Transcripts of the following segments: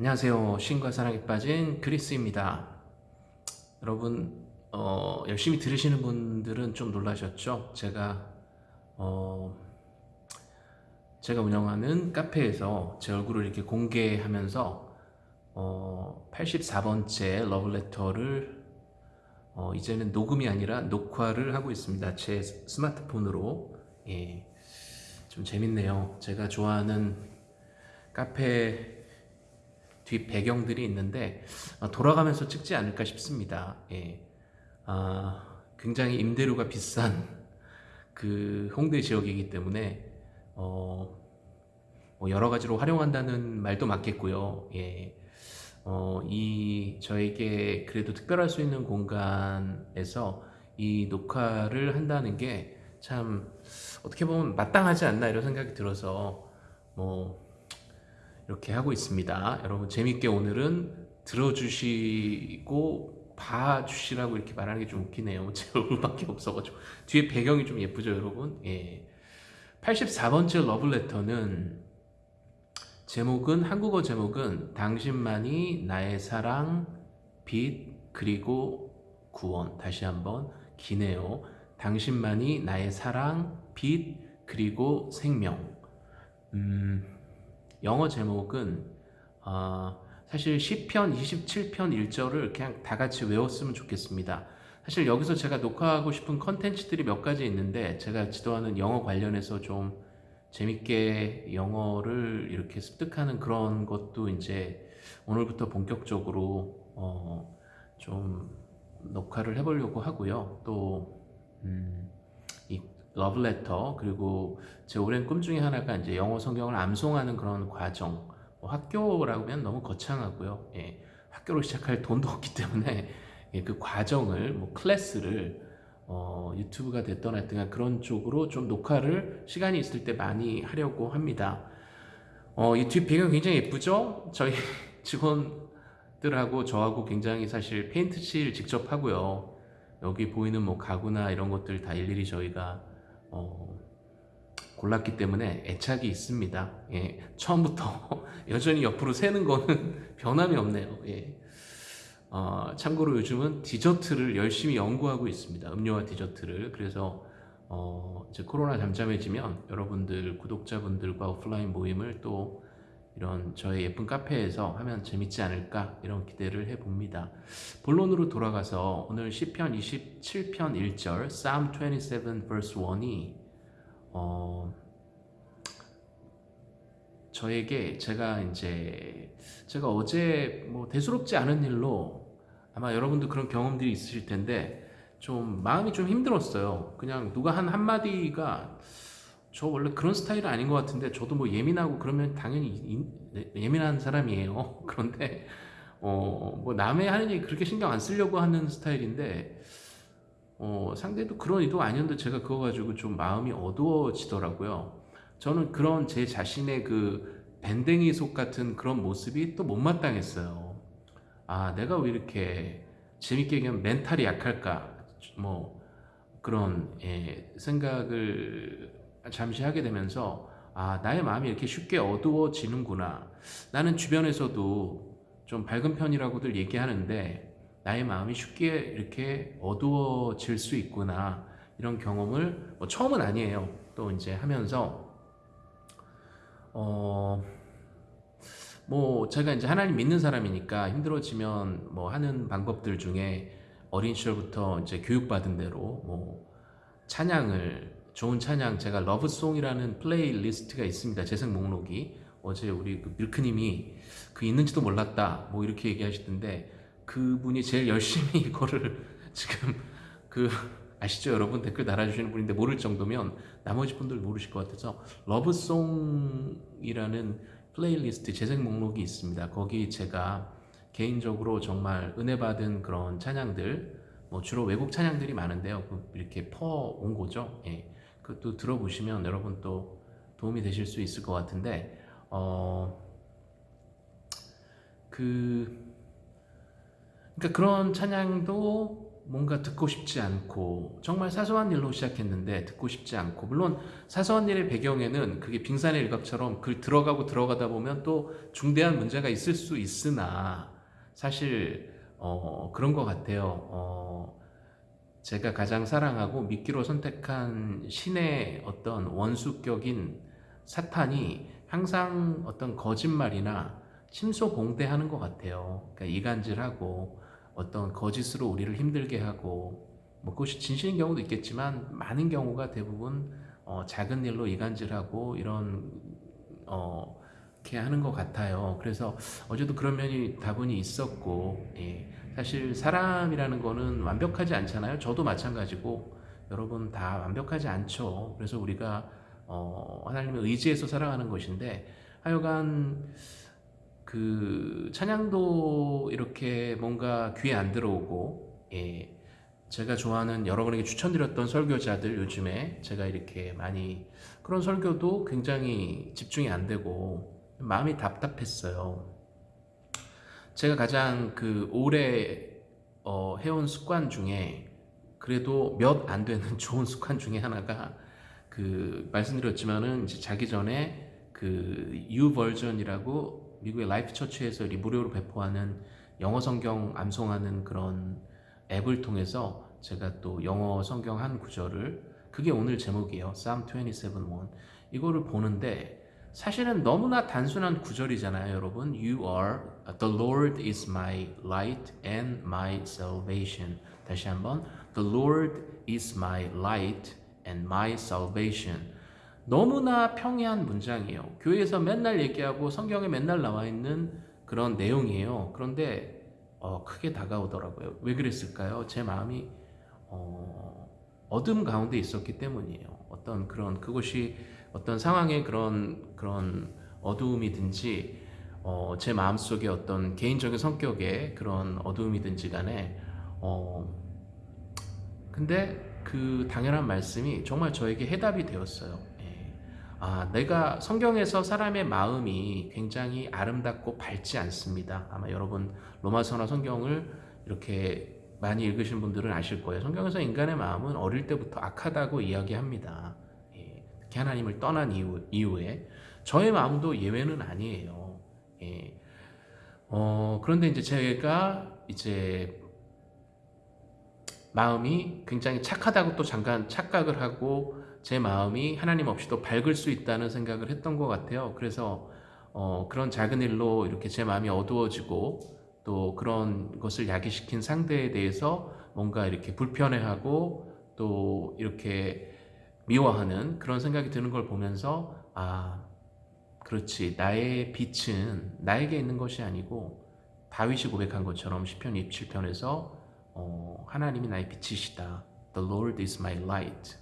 안녕하세요. 신과 사랑에 빠진 그리스입니다. 여러분 어, 열심히 들으시는 분들은 좀 놀라셨죠? 제가 어, 제가 운영하는 카페에서 제 얼굴을 이렇게 공개하면서 어, 84번째 러브레터를 어, 이제는 녹음이 아니라 녹화를 하고 있습니다. 제 스마트폰으로 예, 좀 재밌네요. 제가 좋아하는 카페 뒷 배경들이 있는데 어, 돌아가면서 찍지 않을까 싶습니다. 예. 아, 굉장히 임대료가 비싼 그 홍대 지역이기 때문에 어, 뭐 여러 가지로 활용한다는 말도 맞겠고요. 예. 어, 이 저에게 그래도 특별할 수 있는 공간에서 이 녹화를 한다는 게 참 어떻게 보면 마땅하지 않나 이런 생각이 들어서 뭐 이렇게 하고 있습니다. 여러분 재밌게 오늘은 들어주시고 봐주시라고 이렇게 말하는 게 좀 웃기네요. 제 얼굴밖에 없어가지고 뒤에 배경이 좀 예쁘죠, 여러분? 예. 84번째 러블레터는 제목은 한국어 제목은 당신만이 나의 사랑, 빛 그리고 구원. 다시 한번 기네요. 당신만이 나의 사랑, 빛 그리고 생명. 음, 영어 제목은 어, 사실 10편, 27편 1절을 그냥 다 같이 외웠으면 좋겠습니다. 사실 여기서 제가 녹화하고 싶은 컨텐츠들이 몇 가지 있는데 제가 지도하는 영어 관련해서 좀 재밌게 영어를 이렇게 습득하는 그런 것도 이제 오늘부터 본격적으로 어, 좀 녹화를 해보려고 하고요. 또 음, 이 러브레터 그리고 제 오랜 꿈 중에 하나가 이제 영어 성경을 암송하는 그런 과정. 뭐 학교라고 하면 너무 거창하고요. 예, 학교로 시작할 돈도 없기 때문에 예, 그 과정을 뭐 클래스를 어, 유튜브가 됐던 하여튼 그런 쪽으로 좀 녹화를 시간이 있을 때 많이 하려고 합니다. 어, 이 뒷 배경 굉장히 예쁘죠? 저희 직원들하고 저하고 굉장히 사실 페인트 칠 직접 하고요. 여기 보이는 뭐 가구나 이런 것들 다 일일이 저희가 어, 골랐기 때문에 애착이 있습니다. 예, 처음부터 여전히 옆으로 새는 거는 변함이 없네요. 예. 어, 참고로 요즘은 디저트를 열심히 연구하고 있습니다. 음료와 디저트를. 그래서 어, 이제 코로나 잠잠해지면 여러분들 구독자분들과 오프라인 모임을 또 이런 저의 예쁜 카페에서 하면 재밌지 않을까 이런 기대를 해봅니다. 본론으로 돌아가서 오늘 10편 27편 1절 Psalm 27 verse 1이 어, 저에게 제가 이제 제가 어제 뭐 대수롭지 않은 일로 아마 여러분도 그런 경험들이 있으실 텐데 좀 마음이 좀 힘들었어요. 그냥 누가 한 한마디가 저 원래 그런 스타일은 아닌 것 같은데 저도 뭐 예민하고 그러면 당연히 네, 예민한 사람이에요. 그런데 어 뭐 남의 하는 얘기 그렇게 신경 안 쓰려고 하는 스타일인데 어 상대도 그런 의도가 아니었는데 제가 그거 가지고 좀 마음이 어두워지더라고요. 저는 그런 제 자신의 그 밴댕이 속 같은 그런 모습이 또 못마땅했어요. 아 내가 왜 이렇게 재밌게 얘기하면 멘탈이 약할까 뭐 그런 예, 생각을 잠시 하게 되면서 아 나의 마음이 이렇게 쉽게 어두워지는구나. 나는 주변에서도 좀 밝은 편이라고들 얘기하는데 나의 마음이 쉽게 이렇게 어두워질 수 있구나. 이런 경험을 뭐 처음은 아니에요. 또 이제 하면서 어 뭐 제가 이제 하나님 믿는 사람이니까 힘들어지면 뭐 하는 방법들 중에 어린 시절부터 이제 교육받은 대로 뭐 찬양을 좋은 찬양 제가 love song이라는 playlist가 있습니다. 재생 목록이 어제 우리 그 밀크님이 그 있는지도 몰랐다 뭐 이렇게 얘기하시던데 그분이 제일 열심히 이거를 지금 그 아시죠 여러분 댓글 달아주시는 분인데 모를 정도면 나머지 분들 모르실 것 같아서 love song이라는 playlist 재생 목록이 있습니다. 거기 제가 개인적으로 정말 은혜 받은 그런 찬양들 뭐 주로 외국 찬양들이 많은데요. 그 이렇게 퍼온 거죠. 예. 그것도 들어보시면 여러분 또 도움이 되실 수 있을 것 같은데 어, 그 그러니까 그런 찬양도 뭔가 듣고 싶지 않고 정말 사소한 일로 시작했는데 듣고 싶지 않고 물론 사소한 일의 배경에는 그게 빙산의 일각처럼 그 들어가고 들어가다 보면 또 중대한 문제가 있을 수 있으나 사실 어, 그런 것 같아요. 어, 제가 가장 사랑하고 믿기로 선택한 신의 어떤 원수격인 사탄이 항상 어떤 거짓말이나 침소봉대하는 것 같아요. 그러니까 이간질하고 어떤 거짓으로 우리를 힘들게 하고 뭐 그것이 진실인 경우도 있겠지만 많은 경우가 대부분 어, 작은 일로 이간질하고 이런 어, 이렇게 하는 것 같아요. 그래서 어제도 그런 면이 다분히 있었고 예. 사실 사람이라는 거는 완벽하지 않잖아요. 저도 마찬가지고 여러분 다 완벽하지 않죠. 그래서 우리가 어, 하나님의 의지에서 살아가는 것인데 하여간 그 찬양도 이렇게 뭔가 귀에 안 들어오고 예, 제가 좋아하는 여러분에게 추천드렸던 설교자들 요즘에 제가 이렇게 많이 그런 설교도 굉장히 집중이 안 되고 마음이 답답했어요. 제가 가장 그 오래 어, 해온 습관 중에 그래도 몇 안 되는 좋은 습관 중에 하나가 그 말씀드렸지만은 이제 자기 전에 그 YouVersion이라고 미국의 Life Church에서 무료로 배포하는 영어 성경 암송하는 그런 앱을 통해서 제가 또 영어 성경 한 구절을 그게 오늘 제목이에요. Psalm 27:1 이거를 보는데 사실은 너무나 단순한 구절이잖아요, 여러분. You are the Lord is my light and my salvation. 다시 한번 The Lord is my light and my salvation. 너무나 평이한 문장이에요. 교회에서 맨날 얘기하고 성경에 맨날 나와 있는 그런 내용이에요. 그런데 어, 크게 다가오더라고요. 왜 그랬을까요? 제 마음이 어, 어둠 가운데 있었기 때문이에요. 어떤 그런 그것이 어떤 상황의 그런 그런 어두움이든지 어, 제 마음속에 어떤 개인적인 성격의 그런 어두움이든지 간에 어, 근데 그 당연한 말씀이 정말 저에게 해답이 되었어요. 아, 내가 성경에서 사람의 마음이 굉장히 아름답고 밝지 않습니다. 아마 여러분 로마서나 성경을 이렇게 많이 읽으신 분들은 아실 거예요. 성경에서 인간의 마음은 어릴 때부터 악하다고 이야기합니다. 예, 특히 하나님을 떠난 이후, 이후에 저의 마음도 예외는 아니에요. 예. 어, 그런데 이제 제가 이제 마음이 굉장히 착하다고 또 잠깐 착각을 하고 제 마음이 하나님 없이도 밝을 수 있다는 생각을 했던 것 같아요. 그래서 어, 그런 작은 일로 이렇게 제 마음이 어두워지고 또 그런 것을 야기시킨 상대에 대해서 뭔가 이렇게 불편해하고 또 이렇게 미워하는 그런 생각이 드는 걸 보면서 아 그렇지 나의 빛은 나에게 있는 것이 아니고 다윗이 고백한 것처럼 시편 27편에서 어, 하나님이 나의 빛이시다 The Lord is my light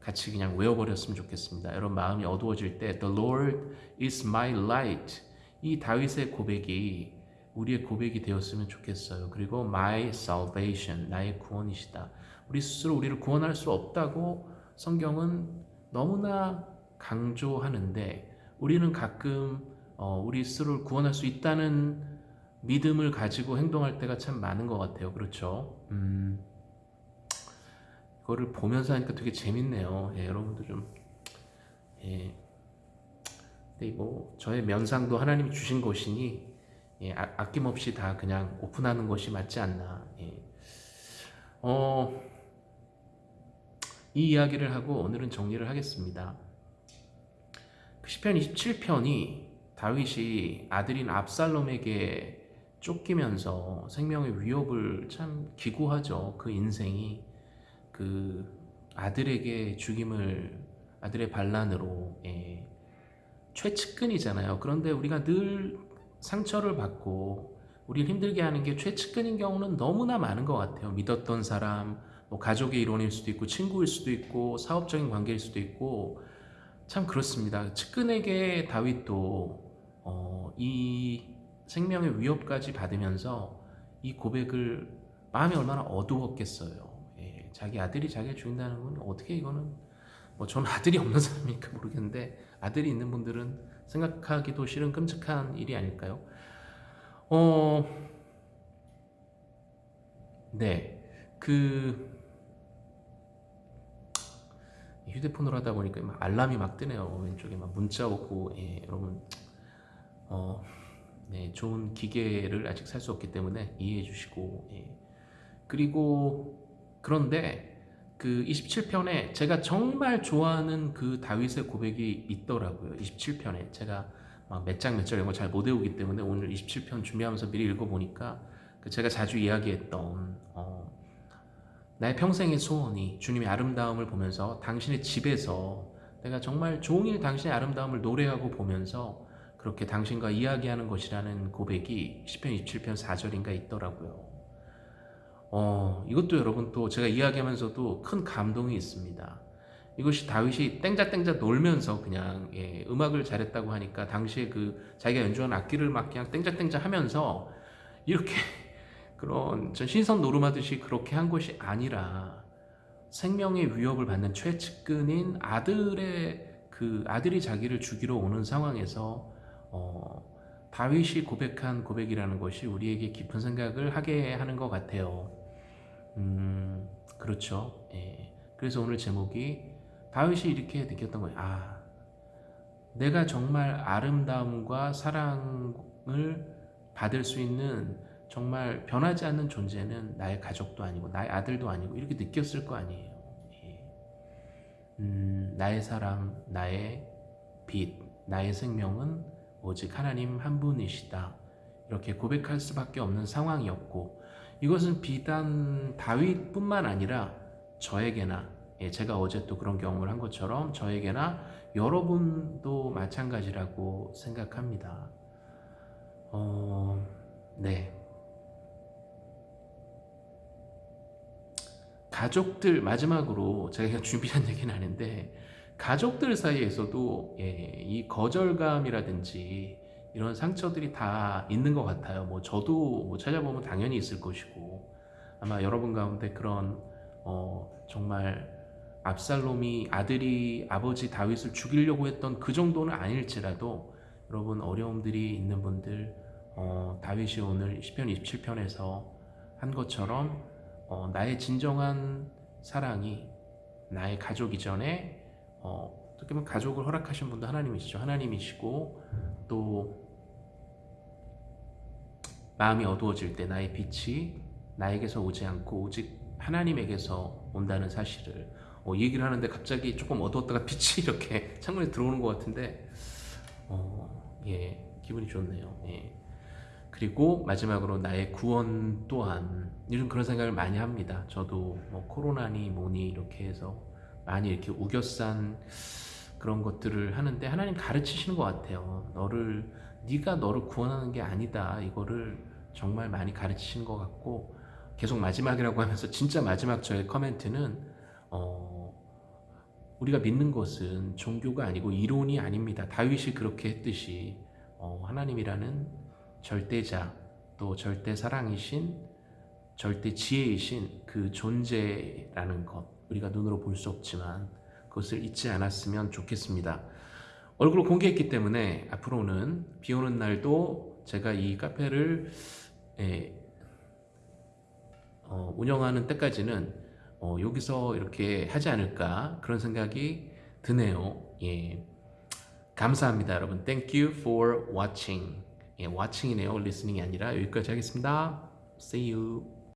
같이 그냥 외워버렸으면 좋겠습니다. 여러분 마음이 어두워질 때 The Lord is my light 이 다윗의 고백이 우리의 고백이 되었으면 좋겠어요. 그리고 my salvation 나의 구원이시다. 우리 스스로 우리를 구원할 수 없다고 성경은 너무나 강조하는데 우리는 가끔 어, 우리 스스로를 구원할 수 있다는 믿음을 가지고 행동할 때가 참 많은 것 같아요. 그렇죠? 음. 그거를 보면서 하니까 되게 재밌네요. 예, 여러분도 좀 예. 근데 뭐 저의 면상도 하나님이 주신 것이니 예, 아, 낌없이다 그냥 오픈하는 것이 맞지 않나. 예. 어, 이 이야기를 하고 오늘은 정리를 하겠습니다. 그 시편 27편이 다윗이 아들인 압살롬에게 쫓기면서 생명의 위협을 참 기구하죠. 그 인생이 그 아들에게 죽임을 아들의 반란으로 예, 최측근이잖아요. 그런데 우리가 늘 상처를 받고 우리를 힘들게 하는 게 최측근인 경우는 너무나 많은 것 같아요. 믿었던 사람, 뭐 가족의 일원일 수도 있고 친구일 수도 있고 사업적인 관계일 수도 있고 참 그렇습니다. 측근에게 다윗도 어, 이 생명의 위협까지 받으면서 이 고백을 마음이 얼마나 어두웠겠어요. 자기 아들이 자기를 죽인다는 건 어떻게 이거는 뭐 저는 아들이 없는 사람이니까 모르겠는데 아들이 있는 분들은 생각하기도 싫은 끔찍한 일이 아닐까요? 어, 네. 그 휴대폰으로 하다 보니까 막 알람이 막 뜨네요. 왼쪽에 막 문자 오고 예, 여러분 어, 네, 좋은 기계를 아직 살 수 없기 때문에 이해해 주시고 예. 그리고 그런데 그 27편에 제가 정말 좋아하는 그 다윗의 고백이 있더라고요. 27편에 제가 막몇장 몇절 이런 거 잘 못 외우기 때문에 오늘 27편 준비하면서 미리 읽어보니까 그 제가 자주 이야기했던 어, 나의 평생의 소원이 주님의 아름다움을 보면서 당신의 집에서 내가 정말 종일 당신의 아름다움을 노래하고 보면서 그렇게 당신과 이야기하는 것이라는 고백이 10편 27편 4절인가 있더라고요. 어, 이것도 여러분 또 제가 이야기하면서도 큰 감동이 있습니다. 이것이 다윗이 땡자땡자 놀면서 그냥 예, 음악을 잘했다고 하니까 당시에 그 자기가 연주한 악기를 막 그냥 땡자땡자 하면서 이렇게 그런 전 신선 노름하듯이 그렇게 한 것이 아니라 생명의 위협을 받는 최측근인 아들의 그 아들이 자기를 죽이러 오는 상황에서 어, 다윗이 고백한 고백이라는 것이 우리에게 깊은 생각을 하게 하는 것 같아요. 음, 그렇죠. 예. 그래서 오늘 제목이 다윗이 이렇게 느꼈던 거예요. 아, 내가 정말 아름다움과 사랑을 받을 수 있는 정말 변하지 않는 존재는 나의 가족도 아니고 나의 아들도 아니고 이렇게 느꼈을 거 아니에요. 예. 음, 나의 사랑, 나의 빛, 나의 생명은 오직 하나님 한 분이시다. 이렇게 고백할 수밖에 없는 상황이었고 이것은 비단 다윗뿐만 아니라 저에게나 예, 제가 어제 또 그런 경험을 한 것처럼 저에게나 여러분도 마찬가지라고 생각합니다. 어, 네. 가족들 마지막으로 제가 준비한 얘기는 아닌데 가족들 사이에서도 예, 이 거절감이라든지 이런 상처들이 다 있는 것 같아요. 뭐 저도 뭐 찾아보면 당연히 있을 것이고 아마 여러분 가운데 그런 어, 정말 압살롬이 아들이 아버지 다윗을 죽이려고 했던 그 정도는 아닐지라도 여러분 어려움들이 있는 분들 어, 다윗이 오늘 10편 27편에서 한 것처럼 어, 나의 진정한 사랑이 나의 가족 이 전에 어, 어떻게 보면 가족을 허락하신 분도 하나님이시죠. 하나님이시고 또 마음이 어두워질 때 나의 빛이 나에게서 오지 않고 오직 하나님에게서 온다는 사실을 어, 얘기를 하는데 갑자기 조금 어두웠다가 빛이 이렇게 창문에 들어오는 것 같은데 어, 예 기분이 좋네요. 예. 그리고 마지막으로 나의 구원 또한 요즘 그런 생각을 많이 합니다. 저도 뭐 코로나니 뭐니 이렇게 해서 많이 이렇게 우겨싼 그런 것들을 하는데 하나님 가르치시는 것 같아요. 너를 네가 너를 구원하는 게 아니다. 이거를 정말 많이 가르치시는 것 같고 계속 마지막이라고 하면서 진짜 마지막 저의 커멘트는 어, 우리가 믿는 것은 종교가 아니고 이론이 아닙니다. 다윗이 그렇게 했듯이 어, 하나님이라는 절대자 또 절대 사랑이신 절대 지혜이신 그 존재라는 것 우리가 눈으로 볼 수 없지만 그것을 잊지 않았으면 좋겠습니다. 얼굴을 공개했기 때문에 앞으로는 비 오는 날도 제가 이 카페를 예, 어, 운영하는 때까지는 어, 여기서 이렇게 하지 않을까 그런 생각이 드네요. 예. 감사합니다, 여러분. Thank you for watching. 예, watching이네요. listening이 아니라 여기까지 하겠습니다. See you.